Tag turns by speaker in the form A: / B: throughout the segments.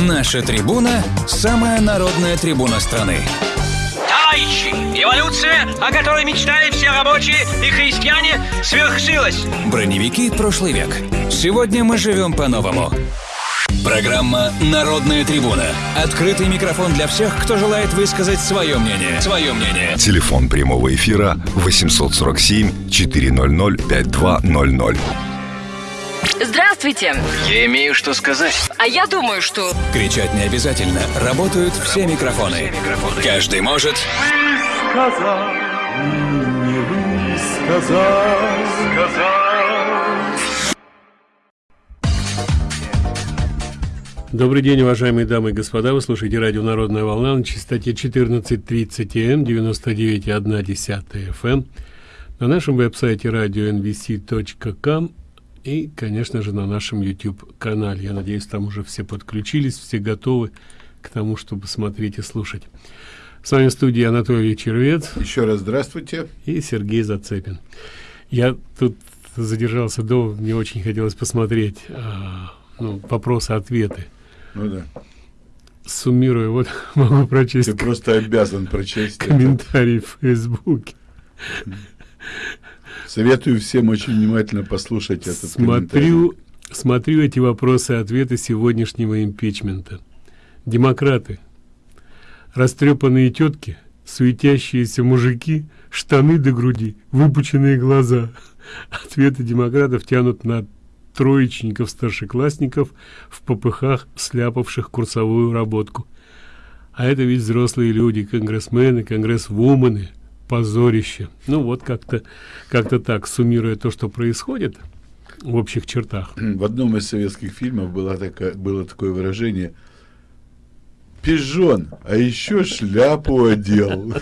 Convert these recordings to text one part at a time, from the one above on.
A: Наша трибуна – самая народная трибуна страны.
B: Товарищи, эволюция, о которой мечтали все рабочие и христиане, свершилась.
A: Броневики прошлый век. Сегодня мы живем по-новому. Программа «Народная трибуна». Открытый микрофон для всех, кто желает высказать свое мнение. Свое мнение.
C: Телефон прямого эфира 847 400 5200.
D: Здравствуйте.
B: Я имею что сказать.
D: А я думаю, что...
A: Кричать не обязательно. Работают все микрофоны. Каждый может...
E: сказал, не сказал, сказал.
F: Добрый день, уважаемые дамы и господа. Вы слушаете радио «Народная волна» на частоте 14.30 М, 99,1 FM, на нашем веб-сайте radio.nvc.com и, конечно же, на нашем YouTube-канале. Я надеюсь, там уже все подключились, все готовы к тому, чтобы смотреть и слушать. С вами в студии Анатолий Червец.
G: Еще раз здравствуйте.
F: И Сергей Зацепин. Я тут задержался до, мне очень хотелось посмотреть а, ну, вопросы-ответы
G: ну да.
F: Суммируя, вот могу прочесть.
G: Ты просто обязан прочесть.
F: Комментарий в Фейсбуке.
G: Советую всем очень внимательно послушать этот
F: Смотрю, смотрю эти вопросы и ответы сегодняшнего импичмента. Демократы, растрепанные тетки, суетящиеся мужики, штаны до груди, выпученные глаза. Ответы демократов тянут на троечников старшеклассников в попыхах сляпавших курсовую работку а это ведь взрослые люди конгрессмены конгрессвумены позорище ну вот как-то как-то так суммируя то что происходит в общих чертах
G: в одном из советских фильмов было такое было такое выражение пижон а еще шляпу одел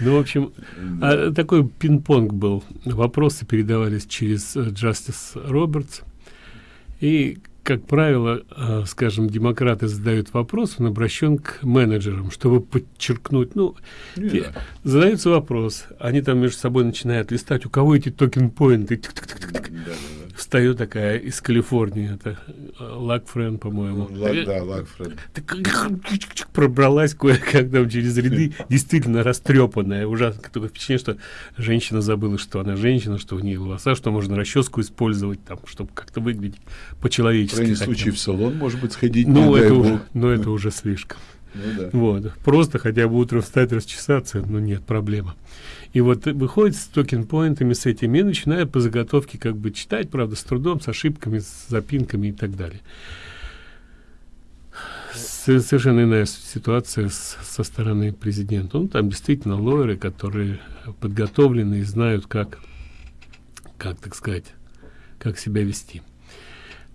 F: Ну, в общем, а, такой пинг-понг был. Вопросы передавались через Джастис э, Робертс. И, как правило, э, скажем, демократы задают вопрос, он обращен к менеджерам, чтобы подчеркнуть, ну, те, задается вопрос, они там между собой начинают листать, у кого эти токен-поинты, встает такая из Калифорнии, это э, Лакфрен, по-моему.
G: Лак, да, Лакфрен.
F: Пробралась кое-как там через ряды, действительно растрепанная, ужасно. Такое впечатление, что женщина забыла, что она женщина, что у нее волоса, что можно расческу использовать, там, чтобы как-то выглядеть по-человечески. В
G: крайнем случае в салон, может быть, сходить.
F: Ну, это уже, но это уже слишком.
G: Ну, да.
F: Вот. Просто хотя бы утром встать, расчесаться, ну нет, проблема. И вот выходит с токен-поинтами, с этими, и начинает по заготовке как бы читать, правда, с трудом, с ошибками, с запинками и так далее. Совершенно иная ситуация со стороны президента. Ну, там действительно лоеры, которые подготовлены и знают, как, как, так сказать, как себя вести.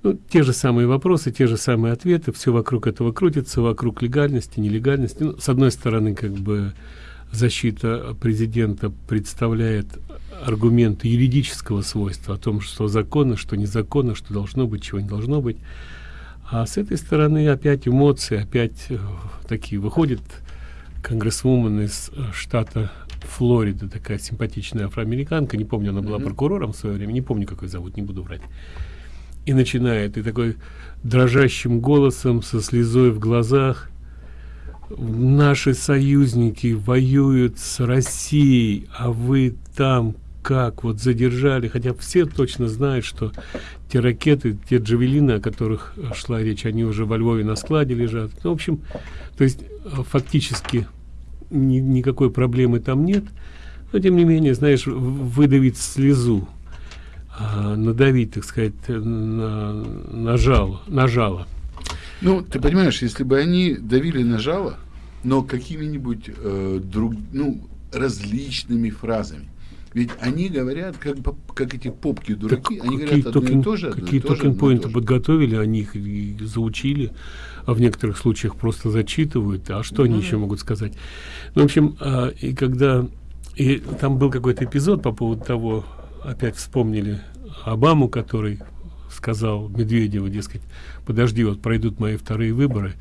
F: Ну, те же самые вопросы, те же самые ответы, все вокруг этого крутится, вокруг легальности, нелегальности. Ну, с одной стороны, как бы защита президента представляет аргументы юридического свойства о том, что законно, что незаконно, что должно быть, чего не должно быть. А с этой стороны опять эмоции, опять э, такие выходит конгрессвумен из э, штата Флорида, такая симпатичная афроамериканка, не помню, она была прокурором в свое время, не помню, как ее зовут, не буду врать. И начинает, и такой дрожащим голосом, со слезой в глазах, наши союзники воюют с Россией, а вы там как? Вот задержали, хотя все точно знают, что те ракеты, те джавелины, о которых шла речь, они уже во Львове на складе лежат. Ну, в общем, то есть фактически ни, никакой проблемы там нет, но тем не менее, знаешь, выдавить слезу, а, надавить, так сказать, на, на жало, на жало
G: ну, ты понимаешь, если бы они давили на жало, но какими-нибудь э, друг, ну, различными фразами. Ведь они говорят, как, как эти попки дураки, так они говорят одно токен, и то же.
F: Какие токен-поинты подготовили, они их и заучили, а в некоторых случаях просто зачитывают. А что ну, они да. еще могут сказать? Ну, в общем, а, и когда... И там был какой-то эпизод по поводу того, опять вспомнили Обаму, который сказал Медведеву, дескать, подожди, вот пройдут мои вторые выборы,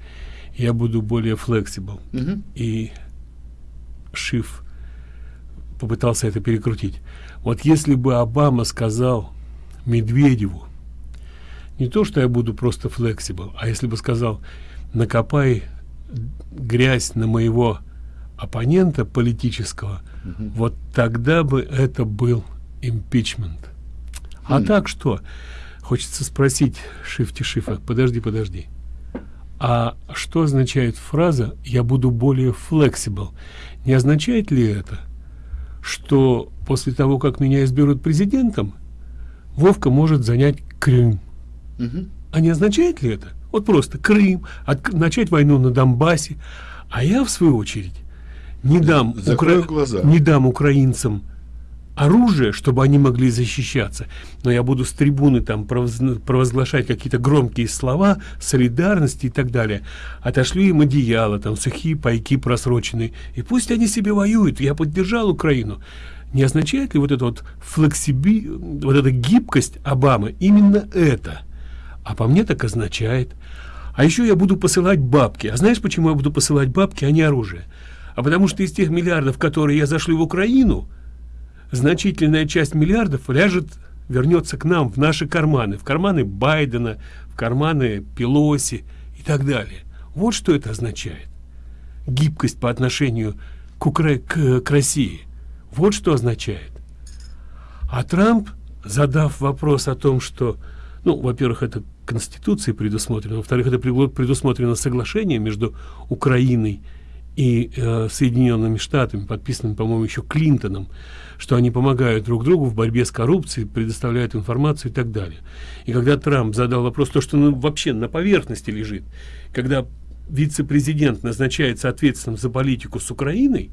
F: я буду более флексибл. Угу. И Шиф попытался это перекрутить. Вот если бы Обама сказал Медведеву, не то, что я буду просто flexible, а если бы сказал, накопай грязь на моего оппонента политического, угу. вот тогда бы это был импичмент. А mm. так что? Хочется спросить Шифти Шифа, подожди, подожди. А что означает фраза «я буду более flexible»? Не означает ли это, что после того, как меня изберут президентом, Вовка может занять Крым? Угу. А не означает ли это? Вот просто Крым, от, начать войну на Донбассе. А я, в свою очередь, не дам,
G: укра... глаза.
F: не дам украинцам оружие, чтобы они могли защищаться. Но я буду с трибуны там провозглашать какие-то громкие слова, солидарности и так далее. Отошлю им одеяло, там сухие пайки просроченные. И пусть они себе воюют. Я поддержал Украину. Не означает ли вот эта вот флексиби, вот эта гибкость Обамы именно это? А по мне так означает. А еще я буду посылать бабки. А знаешь, почему я буду посылать бабки, а не оружие? А потому что из тех миллиардов, которые я зашлю в Украину, значительная часть миллиардов ляжет, вернется к нам в наши карманы, в карманы Байдена, в карманы Пелоси и так далее. Вот что это означает. Гибкость по отношению к, Укра... к, к России. Вот что означает. А Трамп, задав вопрос о том, что, ну, во-первых, это Конституцией предусмотрено, во-вторых, это предусмотрено соглашение между Украиной и э, Соединенными Штатами, подписанным, по-моему, еще Клинтоном, что они помогают друг другу в борьбе с коррупцией, предоставляют информацию и так далее. И когда Трамп задал вопрос, то, что ну, вообще на поверхности лежит, когда вице-президент назначается ответственным за политику с Украиной,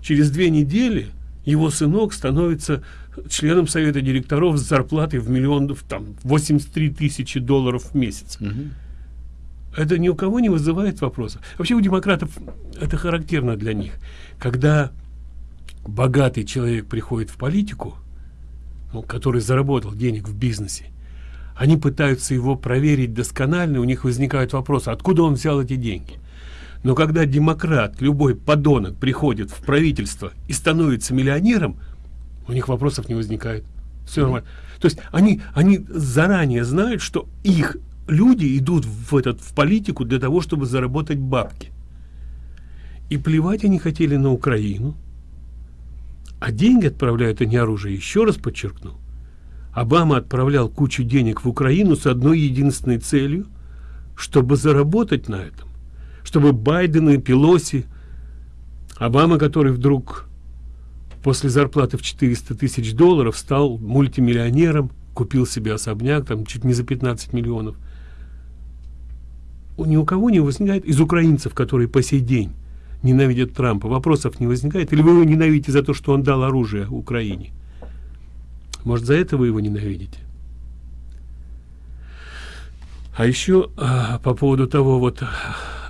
F: через две недели его сынок становится членом совета директоров с зарплатой в миллион, там, 83 тысячи долларов в месяц. Угу. Это ни у кого не вызывает вопросов. Вообще у демократов это характерно для них. Когда богатый человек приходит в политику, ну, который заработал денег в бизнесе, они пытаются его проверить досконально, у них возникают вопросы, откуда он взял эти деньги. Но когда демократ, любой подонок приходит в правительство и становится миллионером, у них вопросов не возникает. Все нормально. То есть они, они заранее знают, что их люди идут в, этот, в политику для того, чтобы заработать бабки. И плевать они хотели на Украину. А деньги отправляют они оружие, еще раз подчеркну. Обама отправлял кучу денег в Украину с одной единственной целью, чтобы заработать на этом. Чтобы Байден и Пелоси, Обама, который вдруг после зарплаты в 400 тысяч долларов стал мультимиллионером, купил себе особняк, там чуть не за 15 миллионов – ни у кого не возникает из украинцев, которые по сей день ненавидят Трампа, вопросов не возникает? Или вы его ненавидите за то, что он дал оружие Украине? Может, за это вы его ненавидите? А еще а, по поводу того, вот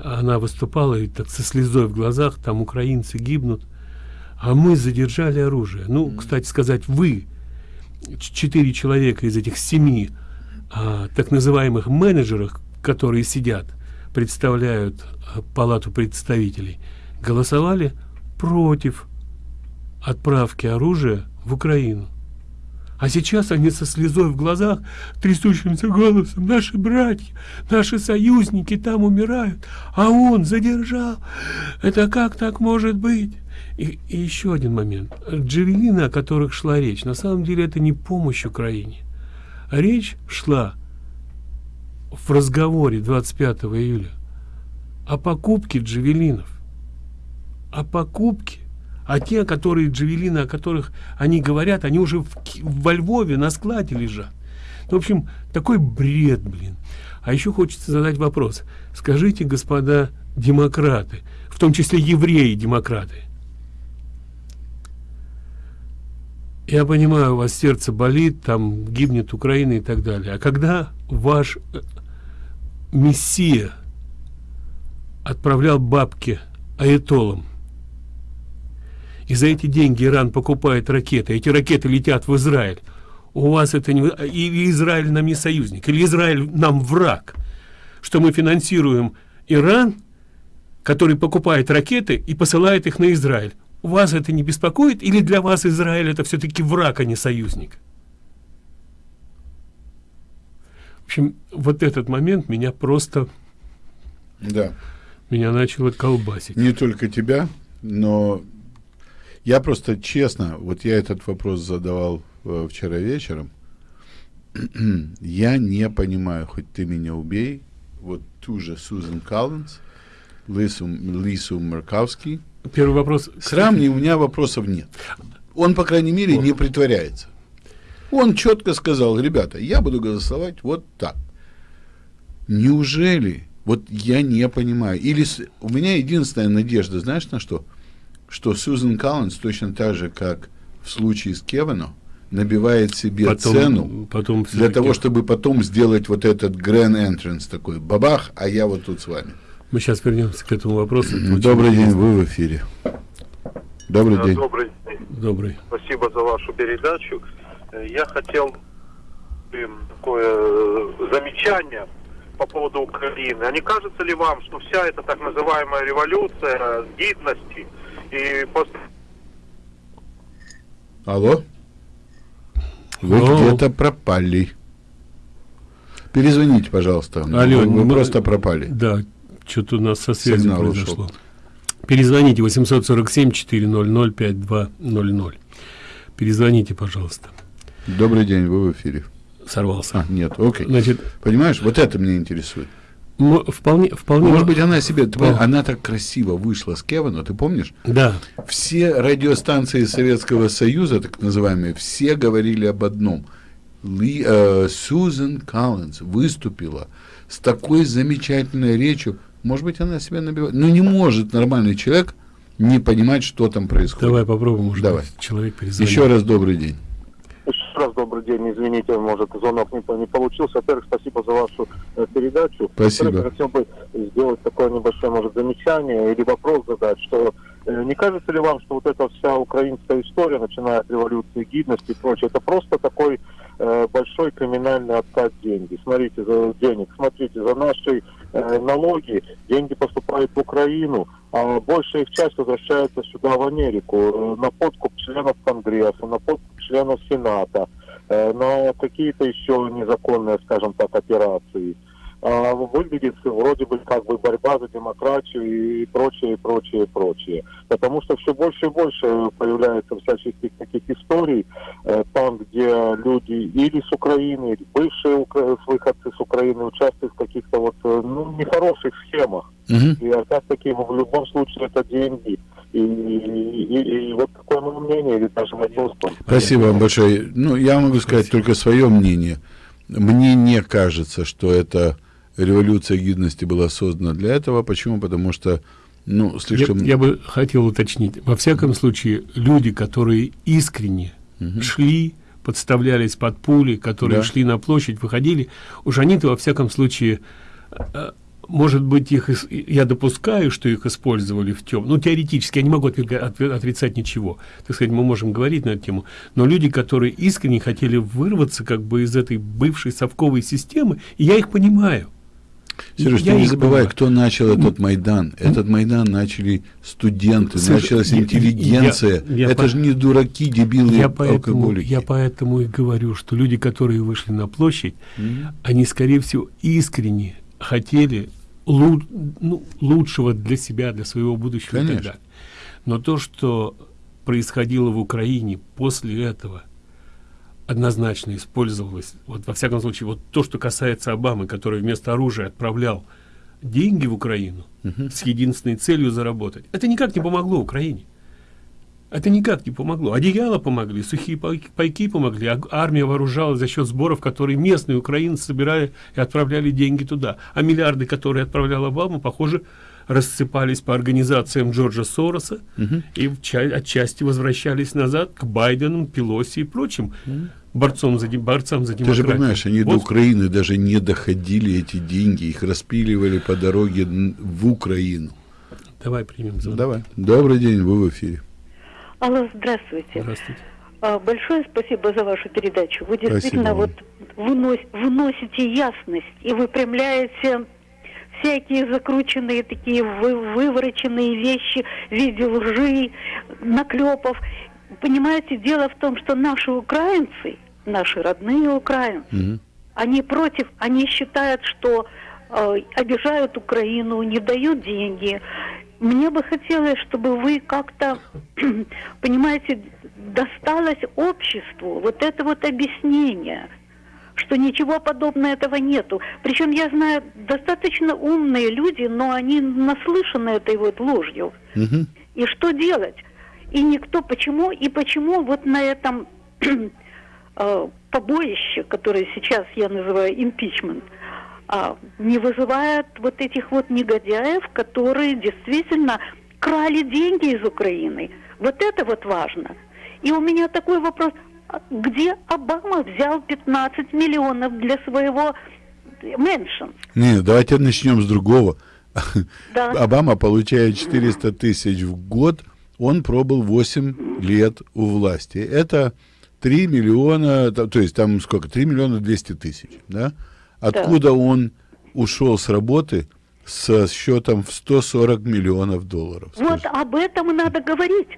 F: она выступала и так со слезой в глазах, там украинцы гибнут, а мы задержали оружие. Ну, кстати сказать, вы, четыре человека из этих семи а, так называемых менеджеров, которые сидят, представляют э, палату представителей, голосовали против отправки оружия в Украину. А сейчас они со слезой в глазах, трясущимся голосом, наши братья, наши союзники там умирают, а он задержал. Это как так может быть? И, и еще один момент. Джавелины, о которых шла речь, на самом деле это не помощь Украине. Речь шла в разговоре 25 июля о покупке джавелинов. О покупке. А те, которые джавелины, о которых они говорят, они уже в, во Львове на складе лежат. Ну, в общем, такой бред, блин. А еще хочется задать вопрос. Скажите, господа демократы, в том числе евреи-демократы, я понимаю, у вас сердце болит, там гибнет Украина и так далее. А когда ваш э, мессия отправлял бабки аэтолам и за эти деньги Иран покупает ракеты. Эти ракеты летят в Израиль. У вас это не или Израиль нам не союзник. Или Израиль нам враг. Что мы финансируем Иран который покупает ракеты и посылает их на Израиль. У вас это не беспокоит? Или для вас Израиль это все-таки враг а не союзник? В общем, вот этот момент меня просто...
G: Да.
F: Меня начало колбасить.
G: Не только тебя, но я просто честно, вот я этот вопрос задавал э, вчера вечером. я не понимаю, хоть ты меня убей, вот ту же Сузан Коллинз, Лису, Лису Марковский.
F: Первый вопрос.
G: С Рамни у меня вопросов нет. Он, по крайней мере, не притворяется. Он четко сказал, ребята, я буду голосовать вот так. Неужели? Вот я не понимаю. Или с, у меня единственная надежда, знаешь, на что? Что Сьюзен Коллинз точно так же, как в случае с Кевином, набивает себе
F: потом,
G: цену
F: потом
G: для того, чтобы потом сделать вот этот grand entrance такой, бабах, а я вот тут с вами.
F: Мы сейчас вернемся к этому вопросу.
G: Добрый день, вы в эфире. Добрый день.
D: Добрый день.
F: Добрый.
D: Спасибо за вашу передачу. Я хотел такое э, замечание по поводу Украины. А не кажется ли вам, что вся эта так называемая революция гидности и после
G: Алло? Вы где-то пропали. Перезвоните, пожалуйста.
F: Алло,
G: вы, вы
F: мы-
G: просто пропали.
F: Да, что-то у нас со связью
G: Сигнал
F: произошло.
G: ушел.
F: Перезвоните 847-400-5200. Перезвоните, пожалуйста.
G: Добрый день, вы в эфире.
F: Сорвался.
G: А, нет, окей.
F: Значит,
G: Понимаешь, вот это меня интересует.
F: М- вполне, вполне...
G: Может быть, она себе, ты
F: О.
G: она так красиво вышла с Кевина, ты помнишь?
F: Да,
G: Все радиостанции Советского Союза, так называемые, все говорили об одном. Ли, э, Сьюзен Коллинз выступила с такой замечательной речью. Может быть, она себя набивает. Но не может нормальный человек не понимать, что там происходит.
F: давай попробуем, может
G: Давай.
F: человек перезвонит.
G: Еще раз добрый день.
D: Добрый день, извините, может, звонок не, не получился. Во-первых, спасибо за вашу э, передачу.
G: Спасибо.
D: Во-вторых, хотел бы сделать такое небольшое, может, замечание или вопрос задать, что э, не кажется ли вам, что вот эта вся украинская история, начиная от революции гидности и прочее, это просто такой э, большой криминальный откат деньги. Смотрите, за денег, смотрите, за наши э, налоги деньги поступают в Украину, а большая их часть возвращается сюда, в Америку, э, на подкуп членов Конгресса, на подкуп членов Сената, э, на какие-то еще незаконные, скажем так, операции. А выглядит вроде бы как бы борьба за демократию и прочее, прочее, прочее. Потому что все больше и больше появляется всяческих таких историй, э, там, где люди или с Украины, или бывшие укра- выходцы с Украины участвуют в каких-то вот э, ну, нехороших схемах.
G: Мгм.
D: И опять-таки в любом случае это деньги. И, и- и вот такое мое мнение, или даже был.
G: Спасибо вам большое. Ну, я могу сказать только свое мнение. Мне не кажется, что эта революция гидности была создана для этого. Почему? Потому что, ну,
F: Я,
G: слишком...
F: я бы хотел уточнить. Во всяком случае, люди, которые искренне шли, подставлялись под пули, которые
G: Да.
F: шли на площадь, выходили, уж они-то во всяком случае, э, может быть, их, я допускаю, что их использовали в тем, ну, теоретически, я не могу отрицать ничего, так сказать, мы можем говорить на эту тему, но люди, которые искренне хотели вырваться как бы из этой бывшей совковой системы, и я их понимаю.
G: Сереж, ты не забывай,
F: понимаю.
G: кто начал этот Майдан. Этот Майдан начали студенты,
F: Слушай,
G: началась
F: я-
G: интеллигенция.
F: я- я
G: Это
F: по-
G: же не дураки, дебилы,
F: я поэтому,
G: алкоголики.
F: я поэтому и говорю, что люди, которые вышли на площадь, они, скорее всего, искренне хотели лу- ну, лучшего для себя, для своего будущего и так
G: Конечно.
F: далее. Но то, что происходило в Украине после этого, однозначно использовалось, вот во всяком случае, вот то, что касается Обамы, который вместо оружия отправлял деньги в Украину с единственной целью заработать, это никак не помогло Украине. Это никак не помогло. Одеяла помогли, сухие пайки, помогли, а армия вооружалась за счет сборов, которые местные украинцы собирали и отправляли деньги туда. А миллиарды, которые отправлял Обама, похоже, рассыпались по организациям Джорджа Сороса и в ча- отчасти возвращались назад к Байдену, Пелоси и прочим борцам за, борцам за
G: Ты
F: демократию.
G: же понимаешь, они до
F: Вот
G: Украины даже не доходили эти деньги, их распиливали по дороге в Украину.
F: Давай примем звонок.
G: Давай. Добрый день, вы в эфире.
H: Алло, здравствуйте.
F: Здравствуйте.
H: А, Большое спасибо за вашу передачу. Вы действительно
G: Спасибо
H: вот вынос- выносите ясность и выпрямляете всякие закрученные такие вы- вывороченные вещи в виде лжи, наклепов. Понимаете, дело в том, что наши украинцы, наши родные украинцы,
G: Мгм.
H: Они против, они считают, что э, обижают Украину, не дают деньги. Мне бы хотелось, чтобы вы как-то, понимаете, досталось обществу вот это вот объяснение, что ничего подобного этого нету. Причем я знаю достаточно умные люди, но они наслышаны этой вот ложью. И что делать? И никто почему и почему вот на этом э, побоище, которое сейчас я называю импичмент, не вызывает вот этих вот негодяев, которые действительно крали деньги из Украины. Вот это вот важно. И у меня такой вопрос, а где Обама взял 15 миллионов для своего мэншн?
G: Не, давайте начнем с другого.
H: Да.
G: Обама получает 400 тысяч в год, он пробыл 8 лет у власти. Это 3 миллиона, то то есть там сколько? 3 миллиона 200 тысяч, да? Откуда он ушел с работы со счетом в 140 миллионов долларов?
H: Вот
G: скажите?
H: об этом надо говорить.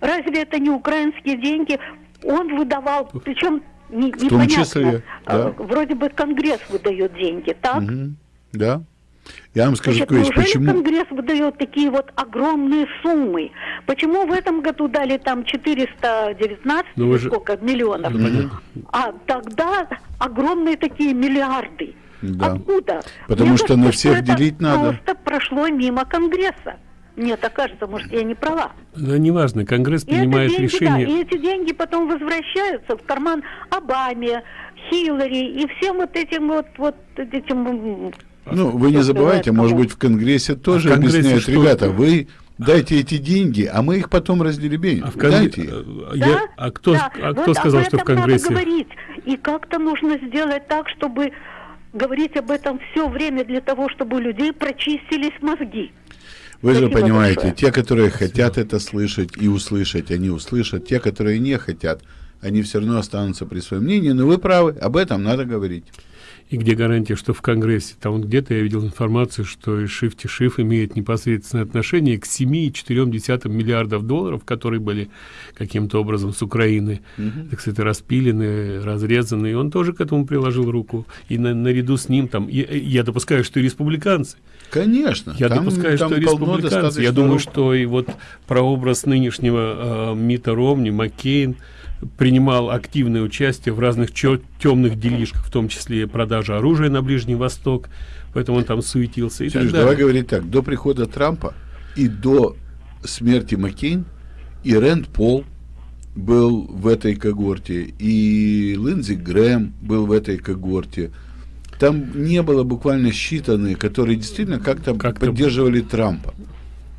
H: Разве это не украинские деньги? Он выдавал, причем не,
G: том
H: непонятно.
G: числе,
H: а,
G: да.
H: Вроде бы Конгресс выдает деньги, так?
G: Мгм. Да. Я вам скажу,
H: Значит, неужели
G: почему...
H: Конгресс выдает такие вот огромные суммы? Почему в этом году дали там 419
F: Ну, же-
H: сколько миллионов? А тогда огромные такие миллиарды.
G: Да.
H: Откуда?
G: Потому
H: Мне
G: что на
H: кажется,
G: всех
H: это
G: делить надо.
H: Просто прошло мимо Конгресса. Мне так кажется, может, я не права.
F: Да, неважно, Конгресс
H: И
F: принимает
H: деньги,
F: решение.
H: да, и эти деньги потом возвращаются в карман Обаме, Хиллари и всем вот этим вот, вот этим...
G: Ну, вы не забывайте, может быть, в Конгрессе тоже
F: в Конгрессе
G: объясняют,
F: что?
G: ребята, вы дайте эти деньги, а мы их потом разделебеним.
F: А, в Конгре-
G: Дайте их.
F: э,
H: Да?
F: я- а кто,
H: Да.
F: а
H: Вот
F: кто сказал,
H: об
F: что в Конгрессе?
H: Надо говорить. И как-то нужно сделать так, чтобы говорить об этом все время для того, чтобы у людей прочистились мозги.
G: Вы же
H: Спасибо
G: понимаете,
H: большое.
G: те, которые хотят это слышать и услышать, они услышат. Те, которые не хотят, они все равно останутся при своем мнении. Но вы правы, об этом надо говорить.
F: И где гарантия, что в Конгрессе? Там вот где-то я видел информацию, что и Шифти Шиф имеет непосредственное отношение к 7,4 миллиардов долларов, которые были каким-то образом с Украины, так сказать, распилены, разрезаны. И он тоже к этому приложил руку. И на- наряду с ним там, я, я допускаю, что и республиканцы.
G: Конечно.
F: Я
G: там-
F: допускаю,
G: там
F: что республиканцы. Я думаю,
G: рук.
F: что и вот прообраз нынешнего э, Мита Ромни, Маккейн, принимал активное участие в разных темных делишках, в том числе продажа оружия на Ближний Восток, поэтому он там суетился и
G: Сереж,
F: так
G: давай говорить так. До прихода Трампа и до смерти Маккейн и Рэнд Пол был в этой когорте, и Линдзи Грэм был в этой когорте. Там не было буквально считанные, которые действительно как-то
F: Как-то-
G: поддерживали Трампа.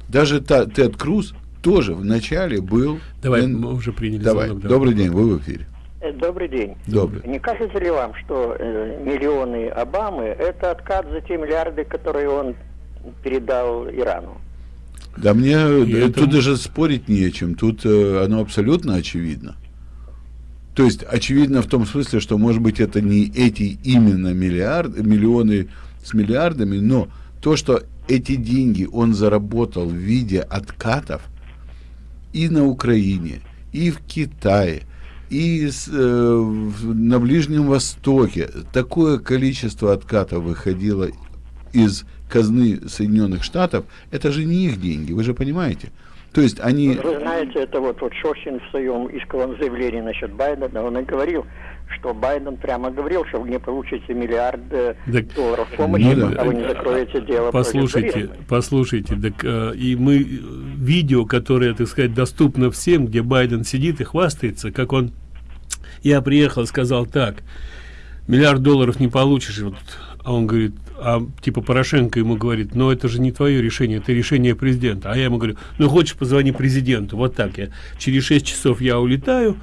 G: Даже та, Тед Круз тоже вначале был...
F: Давай, мы уже приняли
G: Давай,
F: звонок, да.
G: добрый день, вы в эфире.
I: Э, Добрый день.
G: Добрый.
I: Не кажется ли вам, что э, миллионы Обамы – это откат за те миллиарды, которые он передал Ирану?
G: Да мне
F: И
G: э,
F: это-
G: тут даже спорить не о чем. Тут э, оно абсолютно очевидно. То есть очевидно в том смысле, что может быть это не эти именно миллиарды, миллионы с миллиардами, но то, что эти деньги он заработал в виде откатов и на Украине, и в Китае, и с, э, на Ближнем Востоке. Такое количество откатов выходило из казны Соединенных Штатов, это же не их деньги, вы же понимаете. То есть они...
I: Вы знаете, это вот, вот Шошин в своем исковом заявлении насчет Байдена, он и говорил, что Байден прямо говорил, что вы не получите миллиард э,
F: Так,
I: долларов помощи,
G: ну да.
I: пока вы не закроете дело
F: Послушайте, послушайте, так, э, и мы э, видео, которое, так сказать, доступно всем, где Байден сидит и хвастается, как он, я приехал, сказал так, миллиард долларов не получишь, вот, а он говорит, а типа Порошенко ему говорит, но это же не твое решение, это решение президента, а я ему говорю, ну хочешь позвони президенту, вот так я, через 6 часов я улетаю,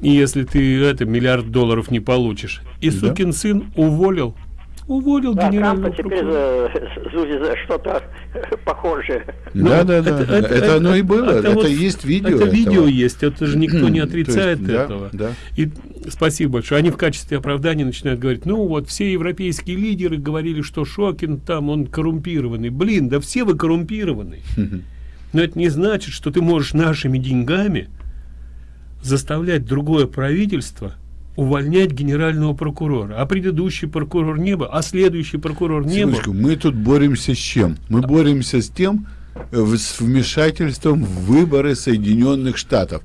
F: и если ты это миллиард долларов не получишь, и
G: Да.
F: сукин сын уволил, уволил
I: Да,
F: генерального
I: Трампа теперь за, за что-то похожее.
F: Ну,
G: да, да, да, это, оно и было, это,
F: вот-
G: есть видео.
F: Это
G: этого.
F: видео есть, это же никто не
G: То есть,
F: отрицает
G: да,
F: этого.
G: да.
F: И спасибо большое. Они в качестве оправдания начинают говорить, ну вот все европейские лидеры говорили, что Шокин там, он коррумпированный. Блин, да все вы коррумпированы. Но это не значит, что ты можешь нашими деньгами заставлять другое правительство увольнять генерального прокурора. А предыдущий прокурор не был, а следующий прокурор не
G: Секундочку,
F: был.
G: мы тут боремся с чем? Мы боремся с тем, э, с вмешательством в выборы Соединенных Штатов.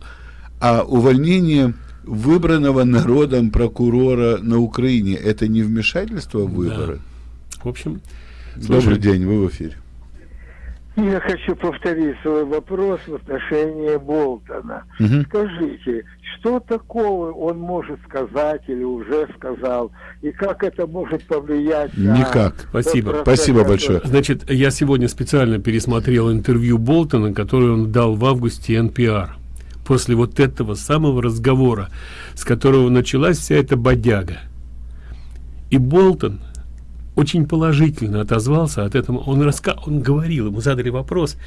G: А увольнение выбранного народом прокурора на Украине это не вмешательство в выборы?
F: В общем,
G: Добрый
F: слушай,
G: день, вы в эфире.
J: Я хочу повторить свой вопрос в отношении Болтона.
G: Мгм.
J: Скажите, что такого он может сказать или уже сказал, и как это может повлиять на...
G: Никак.
F: Спасибо.
G: Спасибо
J: который-
G: большое.
F: Значит, я сегодня специально пересмотрел интервью Болтона, которое он дал в августе NPR. После вот этого самого разговора, с которого началась вся эта бодяга. И Болтон очень положительно отозвался от этого. Он, раска... он говорил, ему задали вопрос,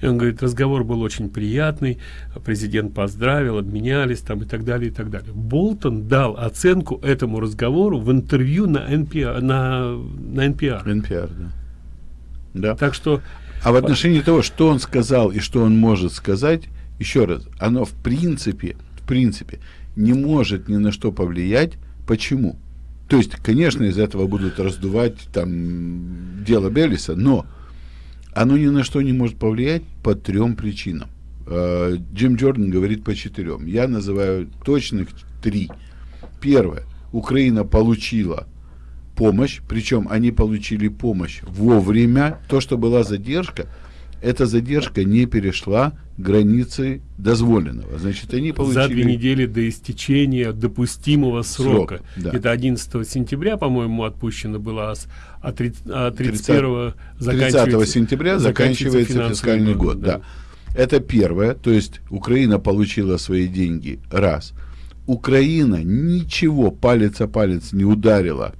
F: и он говорит, разговор был очень приятный, президент поздравил, обменялись там и так далее, и так далее. Болтон дал оценку этому разговору в интервью на NPR. На, на NPR.
G: NPR, да. Да.
F: Так что
G: А в отношении того, что он сказал и что он может сказать, еще раз, оно в принципе, в принципе, не может ни на что повлиять. Почему? То есть, конечно, из этого будут раздувать там дело Беллиса, но оно ни на что не может повлиять по трем причинам. Э, Джим Джордан говорит по четырем. Я называю точных три. Первое. Украина получила помощь, причем они получили помощь вовремя. То, что была задержка, эта задержка не перешла границы дозволенного. Значит, они получили...
F: за две недели до истечения допустимого срока.
G: Срок, да.
F: Это 11 сентября, по-моему, отпущено было, а, с- а, три- а 31 заканчивается,
G: 30 сентября заканчивается
F: финансовый
G: фискальный год. Да. Это первое. То есть Украина получила свои деньги. Раз. Украина ничего палец о палец не ударила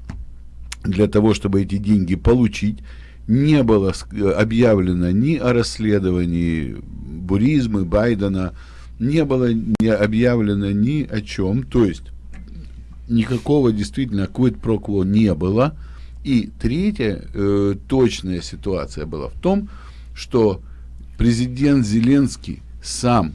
G: для того, чтобы эти деньги получить. Не было э, объявлено ни о расследовании Буризмы, Байдена, не было не объявлено ни о чем. То есть никакого действительно quid pro quo не было. И третья э, точная ситуация была в том, что президент Зеленский сам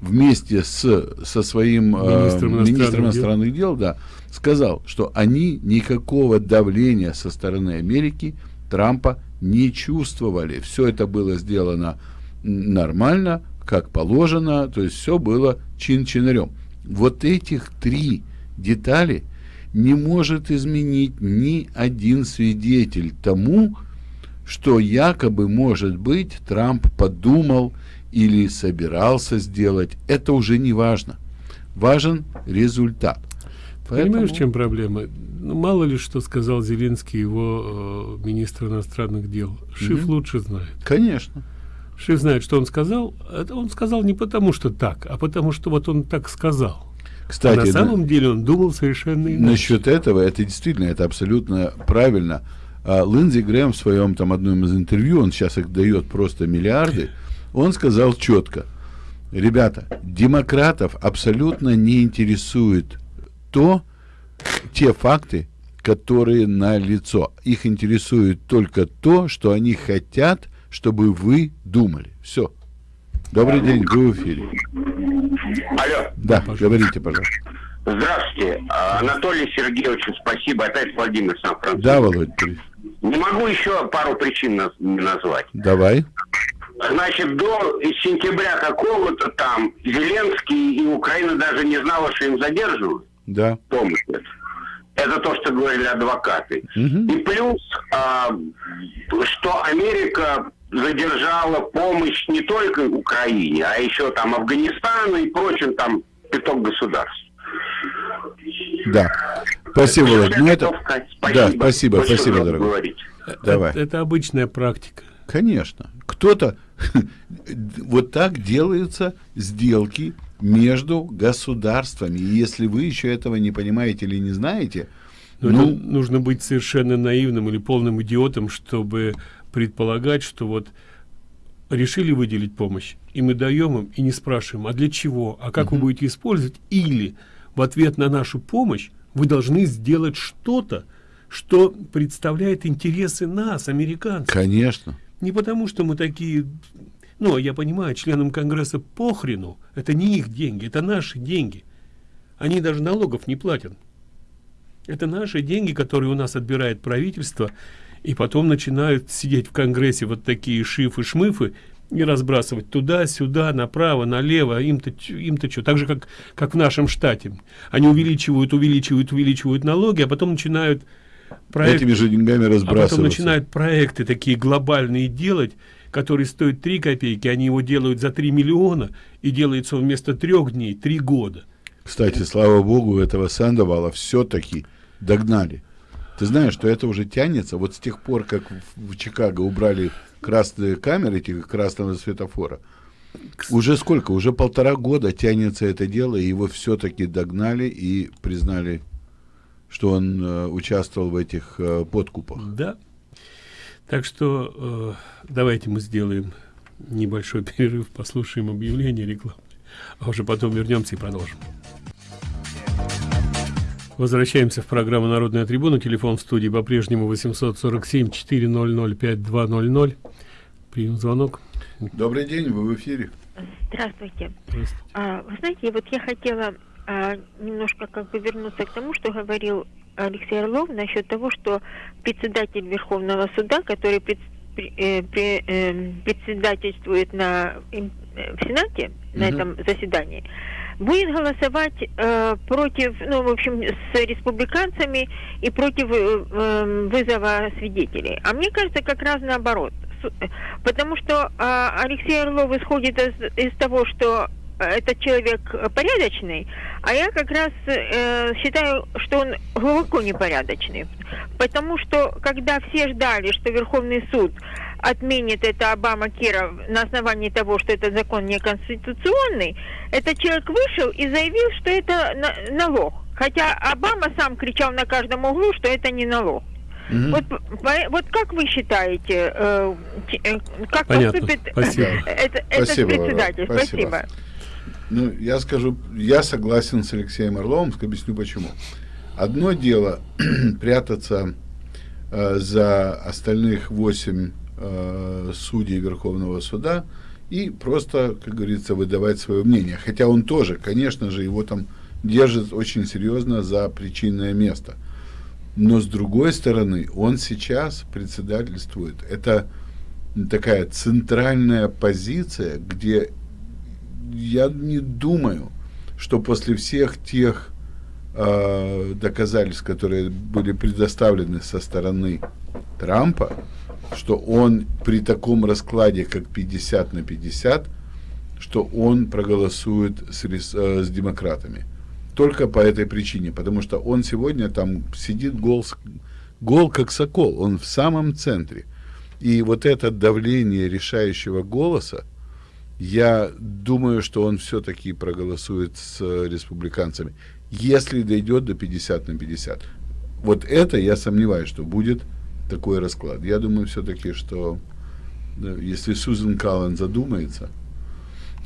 G: вместе с, со своим э,
F: Министром иностранных
G: министром
F: дел.
G: иностранных дел да, сказал, что они никакого давления со стороны Америки Трампа не чувствовали. Все это было сделано нормально, как положено, то есть все было чин-чинарем. Вот этих три детали не может изменить ни один свидетель тому, что якобы, может быть, Трамп подумал или собирался сделать. Это уже не важно. Важен результат.
F: Понимаешь,
G: Поэтому-
F: в чем проблема? Ну, мало ли, что сказал Зеленский, его э, министр иностранных дел. Шиф
G: Мгм.
F: лучше знает.
G: Конечно.
F: Шиф знает, что он сказал. Это он сказал не потому, что так, а потому, что вот он так сказал.
G: Кстати,
F: а на самом деле он думал совершенно иначе.
G: Насчет этого, это действительно, это абсолютно правильно. А, Линдзи Грэм в своем там одном из интервью, он сейчас их дает просто миллиарды, он сказал четко, ребята, демократов абсолютно не интересует то, те факты, которые на лицо. Их интересует только то, что они хотят, чтобы вы думали. Все. Добрый день, вы в эфире.
K: Алло,
G: Да, говорите, пожалуйста.
K: здравствуйте. Анатолий Сергеевич, спасибо. Опять Владимир Сан-Франциско.
G: Да, Володь.
K: Не могу еще пару причин наз- назвать.
G: давай.
K: Значит, до сентября какого-то там Зеленский и Украина даже не знала, что им задерживают
G: Да.
K: помощь. эту. Это то, что говорили адвокаты.
G: Мгм.
K: И плюс, а, что Америка задержала помощь не только Украине, а еще там Афганистану и прочим там пяток государств.
G: Да. Спасибо, Володь. Ну, это...
K: сказать.
G: Да, спасибо,
K: Больше
G: спасибо, дорогой.
K: говорить.
G: Давай.
F: Это, это обычная практика.
G: Конечно. Кто-то вот так делаются сделки между государствами. И если вы еще этого не понимаете или не знаете,
F: Но
G: ну,
F: нужно быть совершенно наивным или полным идиотом, чтобы предполагать, что вот решили выделить помощь, и мы даем им, и не спрашиваем, а для чего, а как вы будете использовать, или в ответ на нашу помощь вы должны сделать что-то, что представляет интересы нас, американцев.
G: конечно.
F: Не потому, что мы такие... Ну, я понимаю, членам Конгресса похрену. Это не их деньги, это наши деньги. Они даже налогов не платят. Это наши деньги, которые у нас отбирает правительство, и потом начинают сидеть в Конгрессе вот такие шифы-шмыфы и разбрасывать туда-сюда, направо, налево, им-то им-то что, так же, как, как в нашем штате. Они увеличивают, увеличивают, увеличивают налоги, а потом начинают
G: проект, этими же деньгами разбрасываться. А
F: потом начинают проекты такие глобальные делать, которые стоят 3 копейки, они его делают за 3 миллиона, и делается он вместо трех дней 3 года.
G: Кстати, слава богу, этого Сандовала все-таки догнали. Ты знаешь, что это уже тянется, вот с тех пор, как в, в Чикаго убрали красные камеры, эти красного светофора, уже сколько? Уже полтора года тянется это дело, и его все-таки догнали и признали что он э, участвовал в этих э, подкупах.
F: Да. Так что э, давайте мы сделаем небольшой перерыв, послушаем объявление рекламы, а уже потом вернемся и продолжим. Возвращаемся в программу «Народная трибуна». Телефон в студии по-прежнему 847-400-5200. Прием звонок.
G: Добрый день, вы в эфире.
L: Здравствуйте. Здравствуйте. А, вы знаете, вот я хотела немножко как бы вернуться к тому, что говорил Алексей Орлов насчет того, что председатель Верховного суда, который пред, э, при, э, председательствует на, э, в Сенате, на этом заседании, будет голосовать э, против, ну, в общем, с республиканцами и против э, э вызова свидетелей. А мне кажется, как раз наоборот. Потому что э, Алексей Орлов исходит из, из того, что этот человек порядочный, а я как раз э, считаю, что он глубоко непорядочный. Потому что, когда все ждали, что Верховный суд отменит это Обама Кира на основании того, что этот закон неконституционный, этот человек вышел и заявил, что это на налог. Хотя Обама сам кричал на каждом углу, что это не налог. Mm-hmm. Вот, вот как вы считаете, э, э как
F: Понятно. поступит Спасибо.
L: это, этот Спасибо, председатель? Спасибо. Спасибо.
G: Ну, я скажу, я согласен с Алексеем Орловым, объясню почему. Одно дело прятаться э, за остальных восемь э, судей Верховного суда и просто, как говорится, выдавать свое мнение. Хотя он тоже, конечно же, его там держит очень серьезно за причинное место. Но с другой стороны, он сейчас председательствует. Это такая центральная позиция, где я не думаю, что после всех тех э, доказательств, которые были предоставлены со стороны Трампа, что он при таком раскладе, как 50 на 50, что он проголосует с, э, с демократами. Только по этой причине, потому что он сегодня там сидит гол, гол как сокол, он в самом центре. И вот это давление решающего голоса, я думаю, что он все-таки проголосует с республиканцами, если дойдет до 50 на 50. Вот это я сомневаюсь, что будет такой расклад. Я думаю все-таки, что да, если Сузан Каллен задумается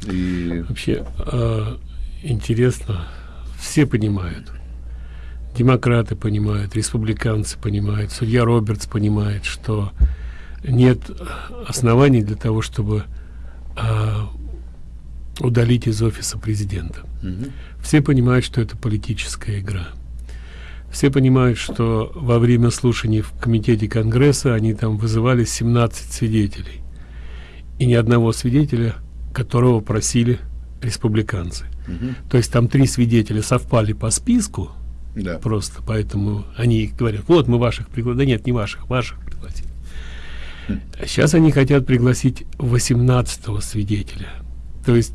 G: и...
F: Вообще э, интересно, все понимают. Демократы понимают, республиканцы понимают, судья Робертс понимает, что нет оснований для того, чтобы а, удалить из офиса президента. Угу. Все понимают, что это политическая игра. Все понимают, что во время слушаний в комитете Конгресса они там вызывали 17 свидетелей. И ни одного свидетеля, которого просили республиканцы. Угу. То есть там три свидетеля совпали по списку, да. просто поэтому они говорят, вот мы ваших пригласили. Да нет, не ваших, ваших. Сейчас они хотят пригласить 18 свидетеля. То есть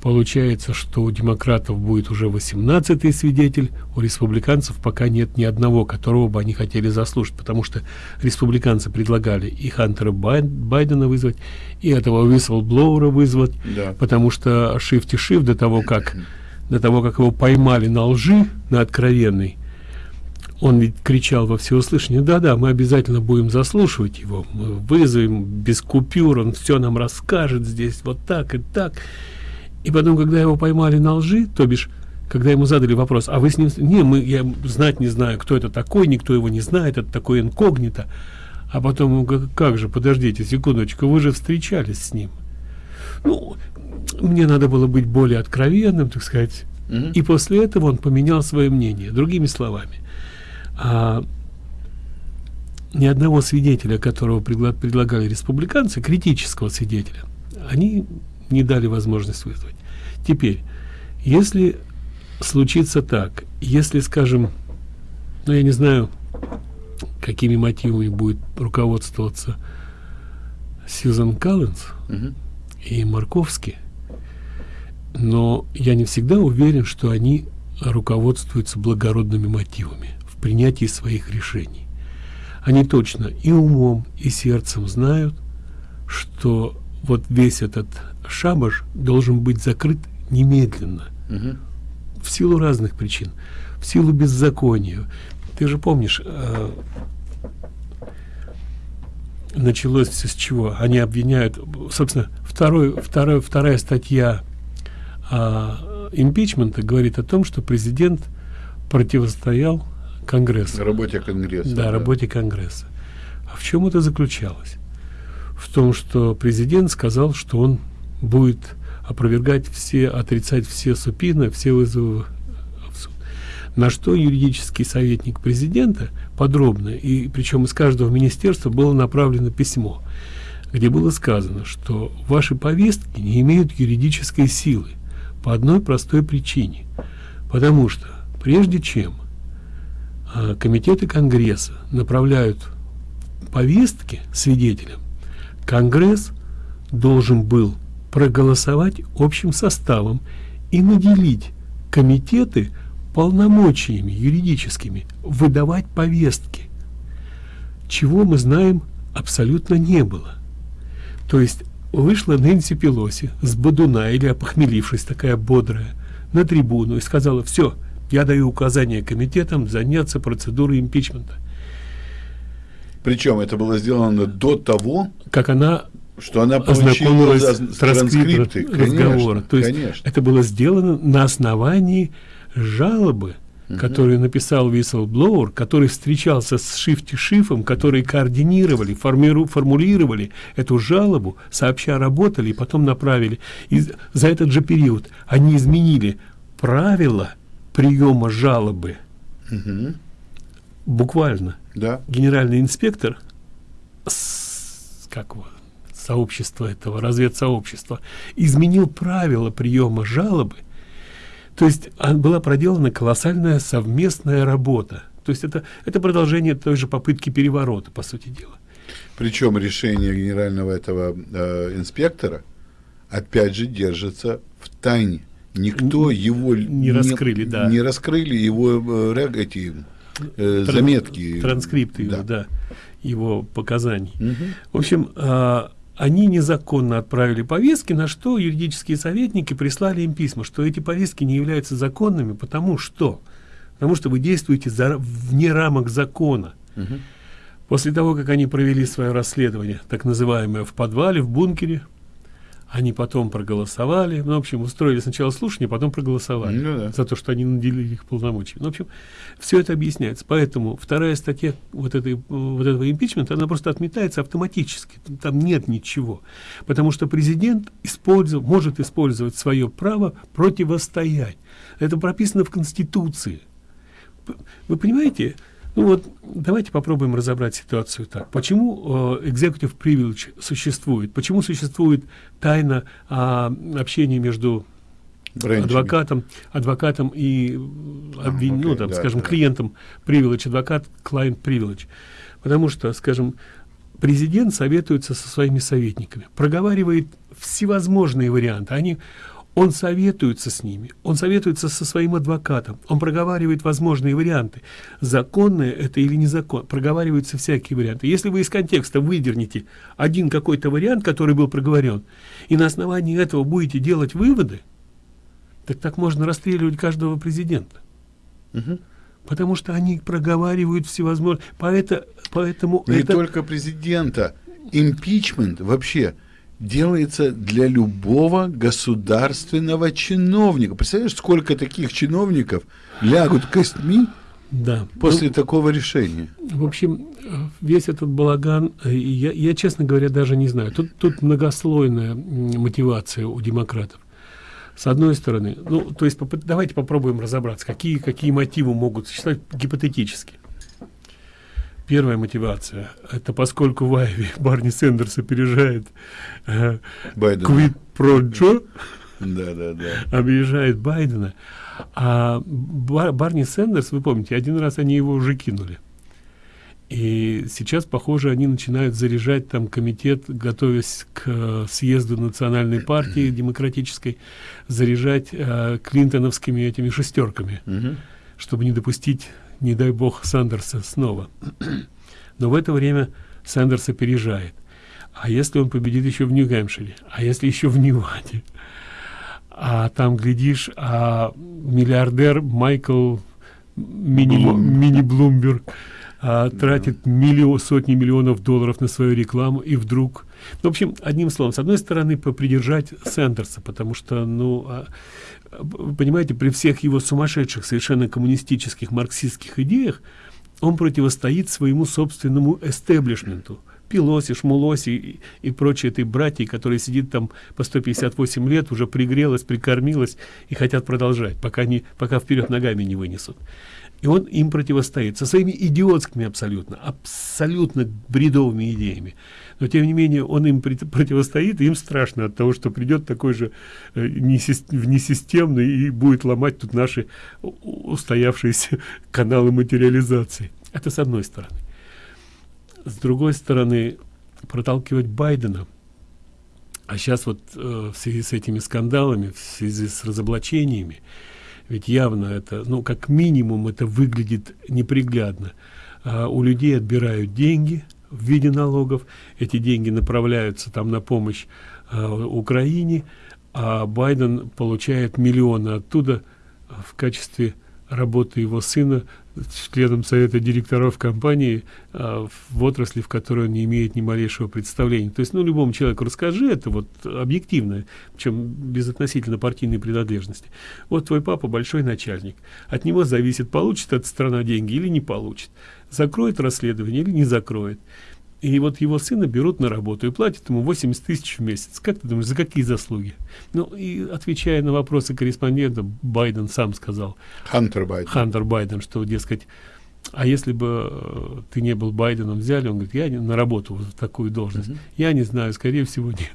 F: получается, что у демократов будет уже 18 свидетель, у республиканцев пока нет ни одного, которого бы они хотели заслушать, потому что республиканцы предлагали и Хантера Байдена вызвать, и этого Уисселблоура вызвать, да. потому что Шифти Шиф до того, как до того, как его поймали на лжи, на откровенной, он ведь кричал во всеуслышание, да-да, мы обязательно будем заслушивать его, мы вызовем без купюр, он все нам расскажет здесь вот так и так. И потом, когда его поймали на лжи, то бишь, когда ему задали вопрос, а вы с ним... Не, мы, я знать не знаю, кто это такой, никто его не знает, это такой инкогнито. А потом, как, как же, подождите секундочку, вы же встречались с ним. Ну, мне надо было быть более откровенным, так сказать. Mm -hmm. И после этого он поменял свое мнение. Другими словами, а ни одного свидетеля, которого предлагали республиканцы, критического свидетеля, они не дали возможность вызвать. Теперь, если случится так, если, скажем, ну я не знаю, какими мотивами будет руководствоваться Сьюзан Калленс угу. и Марковский, но я не всегда уверен, что они руководствуются благородными мотивами в принятии своих решений. Они точно и умом, и сердцем знают, что вот весь этот шабаш должен быть закрыт немедленно. Угу. В силу разных причин. В силу беззакония. Ты же помнишь, э, началось все с чего? Они обвиняют, собственно, второй, второй, вторая статья э, импичмента говорит о том, что президент противостоял Конгрессу.
G: Работе Конгресса.
F: Да, да, работе Конгресса. А в чем это заключалось? В том, что президент сказал, что он будет опровергать все, отрицать все супины, все вызовы в суд. На что юридический советник президента подробно, и причем из каждого министерства было направлено письмо, где было сказано, что ваши повестки не имеют юридической силы по одной простой причине. Потому что прежде чем комитеты Конгресса направляют повестки свидетелям, Конгресс должен был проголосовать общим составом и наделить комитеты полномочиями юридическими выдавать повестки, чего мы знаем абсолютно не было. То есть вышла Нэнси Пелоси с бодуна или опохмелившись такая бодрая на трибуну и сказала все я даю указание комитетам заняться процедурой импичмента
G: причем это было сделано до того
F: как она
G: что она получила
F: транскрипты разговора то есть конечно. это было сделано на основании жалобы угу. который написал whistleblower, который встречался с Шифти Шифом, которые координировали, формиру, формулировали эту жалобу, сообща работали и потом направили. И за этот же период они изменили правила приема жалобы. Угу. Буквально.
G: Да.
F: Генеральный инспектор с, как его, сообщества этого, разведсообщества, изменил правила приема жалобы то есть а, была проделана колоссальная совместная работа. То есть это, это продолжение той же попытки переворота, по сути дела.
G: Причем решение генерального этого э, инспектора, опять же, держится в тайне. Никто его
F: не раскрыли,
G: не,
F: да.
G: Не раскрыли его э, эти э, Тран, заметки.
F: Транскрипты да. его, да, его показаний. Угу. В общем, э, они незаконно отправили повестки, на что юридические советники прислали им письма, что эти повестки не являются законными, потому что, потому что вы действуете за, вне рамок закона. Угу. После того, как они провели свое расследование, так называемое в подвале, в бункере, они потом проголосовали, ну, в общем, устроили сначала слушание, потом проголосовали ну, да. за то, что они наделили их полномочиями. Ну, в общем, все это объясняется. Поэтому вторая статья вот, этой, вот этого импичмента, она просто отметается автоматически. Там нет ничего. Потому что президент использов, может использовать свое право противостоять. Это прописано в Конституции. Вы понимаете, ну вот, давайте попробуем разобрать ситуацию так. Почему э, executive privilege существует? Почему существует тайна э, общения между Бренчами. адвокатом, адвокатом и обвин... okay, ну, там, да, скажем, да. клиентом privilege, адвокат, client privilege? Потому что, скажем, президент советуется со своими советниками, проговаривает всевозможные варианты. Они он советуется с ними, он советуется со своим адвокатом, он проговаривает возможные варианты. Законное это или незаконно, проговариваются всякие варианты. Если вы из контекста выдернете один какой-то вариант, который был проговорен, и на основании этого будете делать выводы, так так можно расстреливать каждого президента. Угу. Потому что они проговаривают всевозможные... Поэтому, поэтому
G: Не это... только президента. Импичмент вообще – делается для любого государственного чиновника. Представляешь, сколько таких чиновников лягут костьми
F: да.
G: после ну, такого решения?
F: В общем, весь этот балаган, э, я, я, честно говоря, даже не знаю. Тут, тут многослойная мотивация у демократов. С одной стороны, ну, то есть давайте попробуем разобраться, какие, какие мотивы могут существовать гипотетически. Первая мотивация это поскольку в Айве Барни Сендерс опережает э, Квит про Джо,
G: да, да, да.
F: объезжает Байдена, а Бар Барни Сендерс, вы помните, один раз они его уже кинули. И сейчас, похоже, они начинают заряжать там комитет, готовясь к э, съезду национальной партии демократической, заряжать э, клинтоновскими этими шестерками, чтобы не допустить, не дай бог, Сандерса снова. Но в это время Сандерс опережает. А если он победит еще в Нью-Гэмпшире? А если еще в Неваде? А там, глядишь, а миллиардер Майкл Мини,
G: Блум.
F: Мини Блумберг а, тратит миллион, сотни миллионов долларов на свою рекламу, и вдруг... Ну, в общем, одним словом, с одной стороны, попридержать Сендерса, потому что, ну, а, понимаете, при всех его сумасшедших, совершенно коммунистических, марксистских идеях, он противостоит своему собственному эстеблишменту. Пилоси, Шмулоси и, и прочие этой братья, которые сидит там по 158 лет, уже пригрелась, прикормилась и хотят продолжать, пока, не, пока вперед ногами не вынесут. И он им противостоит со своими идиотскими абсолютно, абсолютно бредовыми идеями. Но тем не менее он им противостоит, и им страшно от того, что придет такой же э, несис- внесистемный и будет ломать тут наши устоявшиеся каналы материализации. Это с одной стороны. С другой стороны, проталкивать Байдена, а сейчас вот э, в связи с этими скандалами, в связи с разоблачениями, ведь явно это, ну, как минимум, это выглядит неприглядно. А, у людей отбирают деньги в виде налогов, эти деньги направляются там на помощь а, Украине, а Байден получает миллионы оттуда в качестве работы его сына членом совета директоров компании а, в отрасли, в которой он не имеет ни малейшего представления. То есть, ну, любому человеку расскажи это вот объективно, причем без относительно партийной принадлежности. Вот твой папа большой начальник. От него зависит, получит эта страна деньги или не получит. Закроет расследование или не закроет. И вот его сына берут на работу и платят ему 80 тысяч в месяц. Как ты думаешь, за какие заслуги? Ну, и отвечая на вопросы корреспондента, Байден сам сказал,
G: Хантер Байден.
F: Хантер Байден, что, дескать, а если бы э, ты не был Байденом, взяли, он говорит, я не, на работу вот в такую должность. Я не знаю, скорее всего, нет.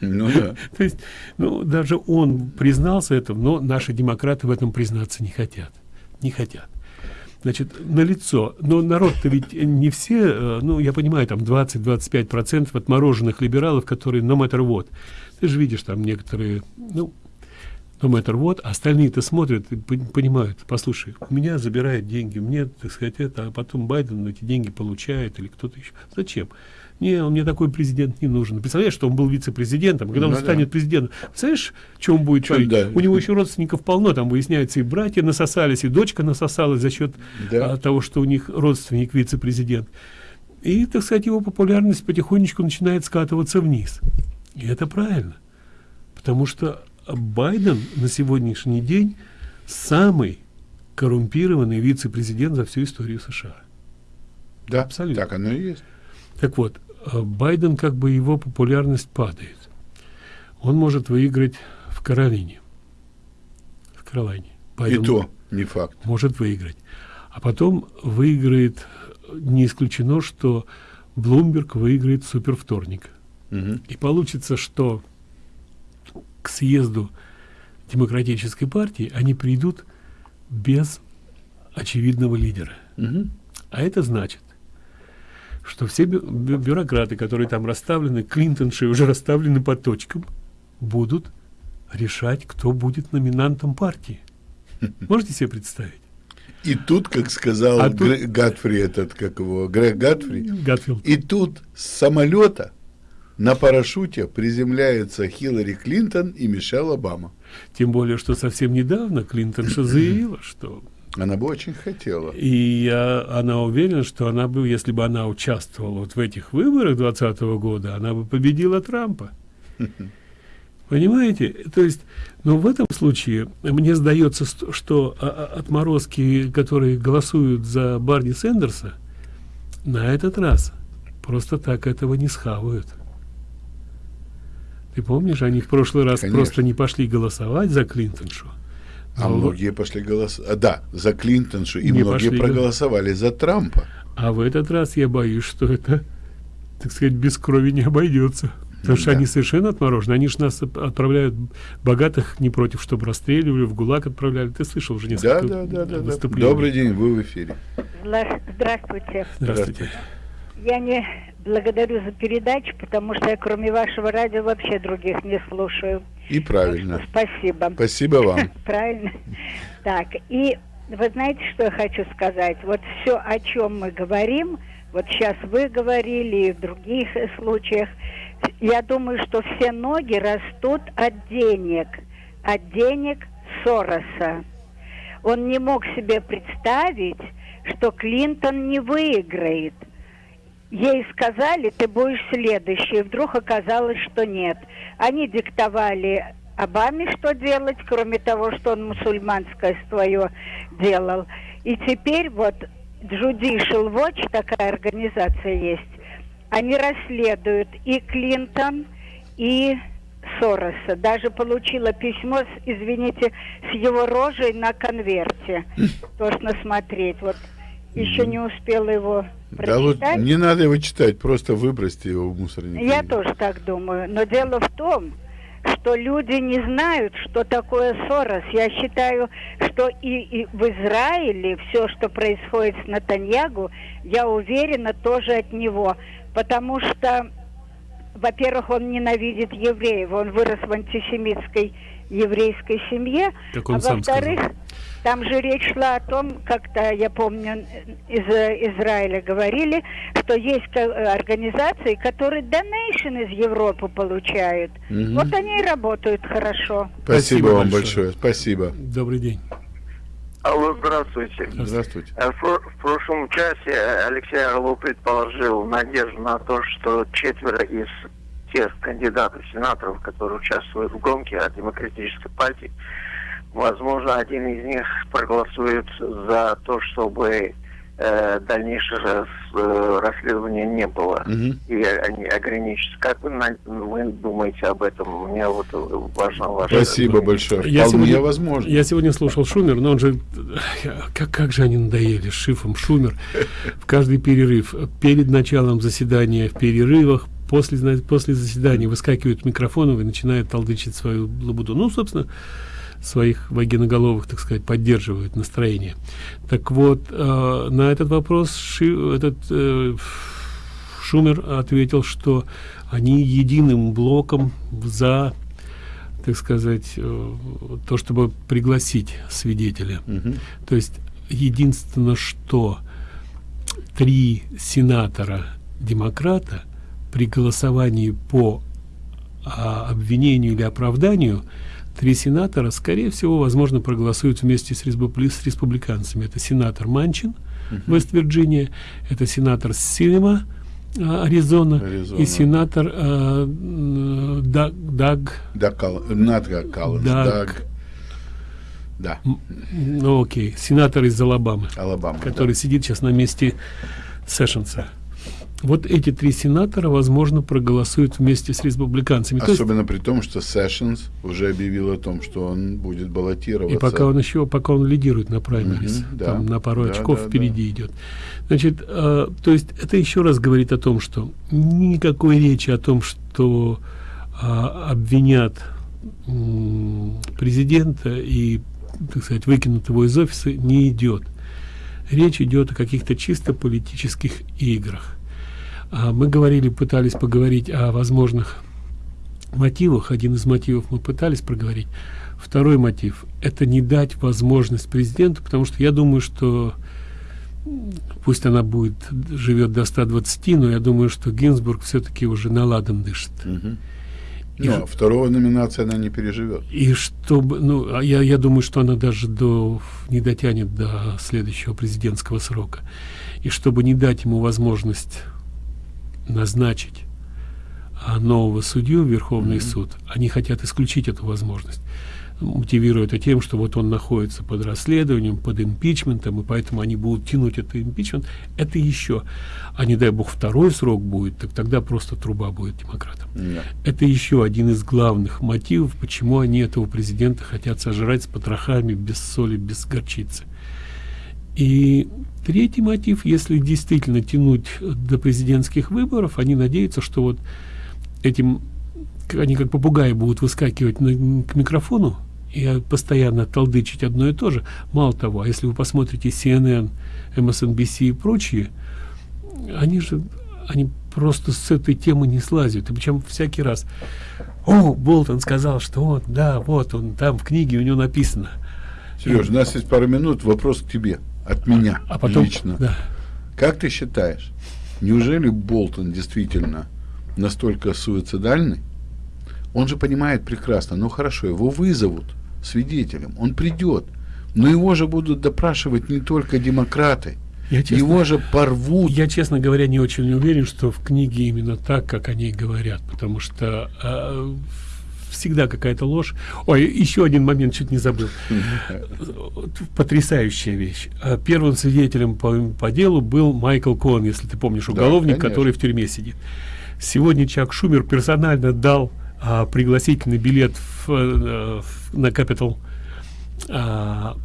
G: Ну да.
F: То есть, ну, даже он признался этому, но наши демократы в этом признаться не хотят. Не хотят. Значит, на лицо. Но народ-то ведь не все, э, ну, я понимаю, там 20-25 процентов отмороженных либералов, которые no matter what. Ты же видишь там некоторые, ну, no matter what, а остальные-то смотрят и пон- понимают, послушай, у меня забирают деньги, мне, так сказать, это, а потом Байден эти деньги получает или кто-то еще. Зачем? Не, он мне такой президент не нужен. Представляешь, что он был вице-президентом, когда
G: Ну
F: он
G: да.
F: станет президентом. Представляешь, он будет
G: Чё,
F: творить?
G: да.
F: У него еще родственников полно, там выясняется, и братья насосались, и дочка насосалась за счет
G: Да.
F: а, того, что у них родственник вице-президент. И, так сказать, его популярность потихонечку начинает скатываться вниз. И это правильно. Потому что Байден на сегодняшний день самый коррумпированный вице-президент за всю историю США.
G: Да,
F: Абсолютно.
G: так оно и есть.
F: Так вот, Байден, как бы его популярность падает. Он может выиграть в Каролине. В Каролине.
G: И то не факт.
F: Может выиграть. А потом выиграет, э, не исключено, что Блумберг выиграет супервторник.
G: Мгм.
F: И получится, что к съезду демократической партии они придут без очевидного лидера.
G: Мгм.
F: А это значит, что все бю- бю- бюрократы, которые там расставлены, Клинтонши уже расставлены по точкам, будут решать, кто будет номинантом партии. Можете себе представить?
G: И тут, как сказал
F: А тут-
G: Гатфри, этот, как его, Грег Гатфри,
F: Гатфилд.
G: и тут с самолета на парашюте приземляются Хиллари Клинтон и Мишель Обама.
F: Тем более, что совсем недавно Клинтонша заявила, что
G: Она бы очень хотела.
F: И я- она уверена, что она бы, если бы она участвовала вот в этих выборах 2020 года, она бы победила Трампа. Понимаете? То есть, но в этом случае мне сдается, что а- а- отморозки, которые голосуют за Барни Сендерса, на этот раз просто так этого не схавают. Ты помнишь, они в прошлый раз
G: Конечно.
F: просто не пошли голосовать за Клинтоншу.
G: А
F: Но-
G: многие пошли голосовать. А, да, за Клинтоншу, и многие
F: пошли, да.
G: проголосовали за Трампа.
F: А в этот раз я боюсь, что это, так сказать, без крови не обойдется. Потому что они совершенно отморожены. Они же нас отправляют богатых не против, чтобы расстреливали, в ГУЛАГ отправляли. Ты слышал уже несколько
G: да, да, да,
F: выступлений.
G: Добрый день, вы в эфире.
M: Здравствуйте.
F: Здравствуйте.
M: Я не благодарю за передачу, потому что я кроме вашего радио вообще других не слушаю.
G: И правильно.
M: Спасибо.
G: Спасибо вам.
M: Правильно. Так, и вы знаете, что я хочу сказать? Вот все, о чем мы говорим, вот сейчас вы говорили и в других случаях, я думаю, что все ноги растут от денег, от денег Сороса. Он не мог себе представить, что Клинтон не выиграет. Ей сказали, ты будешь следующий. Вдруг оказалось, что нет. Они диктовали Обаме, что делать, кроме того, что он мусульманское свое делал. И теперь вот Judicial Watch, такая организация есть, они расследуют и Клинтон, и Сороса. Даже получила письмо, с, извините, с его рожей на конверте. Тошно смотреть. Вот еще не успела его прочитать.
G: Да вот не надо его читать, просто выбросьте его в мусорник.
M: Я тоже так думаю. Но дело в том, что люди не знают, что такое Сорос. Я считаю, что и, и в Израиле все, что происходит с Натаньягу, я уверена, тоже от него. Потому что, во-первых, он ненавидит евреев. Он вырос в антисемитской еврейской семье.
F: Так он
M: а во-вторых, там же речь шла о том, как-то, я помню, из Израиля говорили, что есть ко- организации, которые донейшн из Европы получают.
G: Мгм.
M: Вот они и работают хорошо.
G: Спасибо, вам большое. Спасибо.
F: Добрый день.
N: Алло, здравствуйте.
G: Здравствуйте.
N: Э, В, про- в прошлом часе э, Алексей Орлов предположил надежду на то, что четверо из тех кандидатов, сенаторов, которые участвуют в гонке от Демократической партии, возможно, один из них проголосует за то, чтобы э, дальнейшего э, расследования не было.
G: Мгм.
N: И они ограничатся. Как вы, на- вы думаете об этом? Мне вот э, важно ваше...
G: Спасибо большое.
F: Я
G: Вполне
F: сегодня,
G: возможно.
F: я сегодня слушал Шумер, но он же... Как, как же они надоели с Шифом. Шумер в каждый перерыв. Перед началом заседания, в перерывах, после, знаете, после заседания выскакивают микрофонов и начинают толдычить свою лабуду. Ну, собственно, своих вагиноголовых, так сказать, поддерживают настроение. Так вот, э, на этот вопрос Ши, этот э, Шумер ответил, что они единым блоком за, так сказать, э, то, чтобы пригласить свидетеля.
G: Мгм.
F: То есть единственное, что три сенатора демократа при голосовании по а, обвинению или оправданию три сенатора, скорее всего, возможно, проголосуют вместе с, республи- с республиканцами. Это сенатор Манчин, Вест-Вирджиния, это сенатор Синема, а, Аризона,
G: Аризона.
F: и сенатор м, Даг, Даг
G: Даг Надга Калланс,
F: Даг.
G: Даг. Да.
F: ну окей, сенатор из Алабамы,
G: Алабама,
F: который сидит сейчас на месте Сэшенса. Вот эти три сенатора, возможно, проголосуют вместе с республиканцами. То есть-
G: Особенно при том, что Сэшенс уже объявил о том, что он будет баллотироваться.
F: и пока он еще, пока он лидирует на праймерис,
G: Мгм, да.
F: там на пару
G: Да,
F: очков
G: да,
F: впереди идет. Значит, э, то есть это еще раз говорит о том, что никакой речи о том, что а, обвинят м, президента и, так сказать, выкинут его из офиса, не идет. Речь идет о каких-то чисто политических играх. А мы говорили, пытались поговорить о возможных мотивах. Один из мотивов мы пытались проговорить. Второй мотив – это не дать возможность президенту, потому что я думаю, что пусть она будет живет до 120, но я думаю, что Гинзбург все-таки уже наладан дышит.
G: Мгм.
F: И
G: Но
F: ж-
G: второго номинации она не переживет.
F: И чтобы, ну, а я, я думаю, что она даже до, не дотянет до следующего президентского срока. И чтобы не дать ему возможность назначить а, нового судью в Верховный суд, они хотят исключить эту возможность. Мотивируя это тем, что вот он находится под расследованием, под импичментом, и поэтому они будут тянуть этот импичмент. Это еще. А не дай бог второй срок будет, так тогда просто труба будет демократам.
G: Да.
F: Это еще один из главных мотивов, почему они этого президента хотят сожрать с потрохами, без соли, без горчицы. И третий мотив, если действительно тянуть до президентских выборов, они надеются, что вот этим они как попугаи будут выскакивать на, к микрофону и постоянно толдычить одно и то же. Мало того, а если вы посмотрите CNN, MSNBC и прочие, они же они просто с этой темы не слазят. И причем всякий раз, о, Болтон сказал, что он, да, вот он, там в книге у него написано.
G: Сереж, у нас есть пару минут, вопрос к тебе, от меня
F: а потом,
G: лично.
F: Да.
G: Как ты считаешь, неужели Болтон действительно настолько суицидальный? Он же понимает прекрасно, ну хорошо, его вызовут свидетелем, он придет, но его же будут допрашивать не только демократы, я честно, его же порвут.
F: Я, честно говоря, не очень уверен, что в книге именно так, как они говорят, потому что э, всегда какая-то ложь. Ой, еще один момент, чуть не забыл. Потрясающая вещь. А первым свидетелем по, по делу был Майкл Кон, если ты помнишь, уголовник, да, который в тюрьме сидит. Сегодня Чак Шумер персонально дал а, пригласительный билет в, а, в, на Capital а,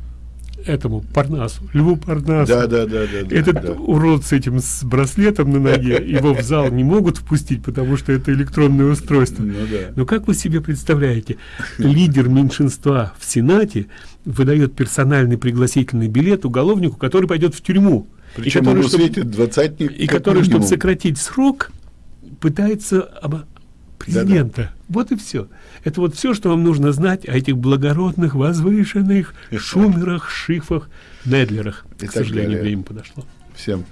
F: этому Парнасу, Льву Парнасу.
G: Да, да, да, да.
F: Этот
G: да.
F: урод с этим с браслетом на ноге, его в зал не могут впустить, потому что это электронное устройство.
G: Ну, да.
F: Но как вы себе представляете, лидер меньшинства в Сенате выдает персональный пригласительный билет уголовнику, который пойдет в тюрьму.
G: Причем и который, чтобы,
F: И который, чтобы сократить срок, пытается президента. Да -да. Вот и все. Это вот все, что вам нужно знать о этих благородных, возвышенных Шумерах, Шифах, Недлерах. И К сожалению, далее. время подошло.
G: Всем.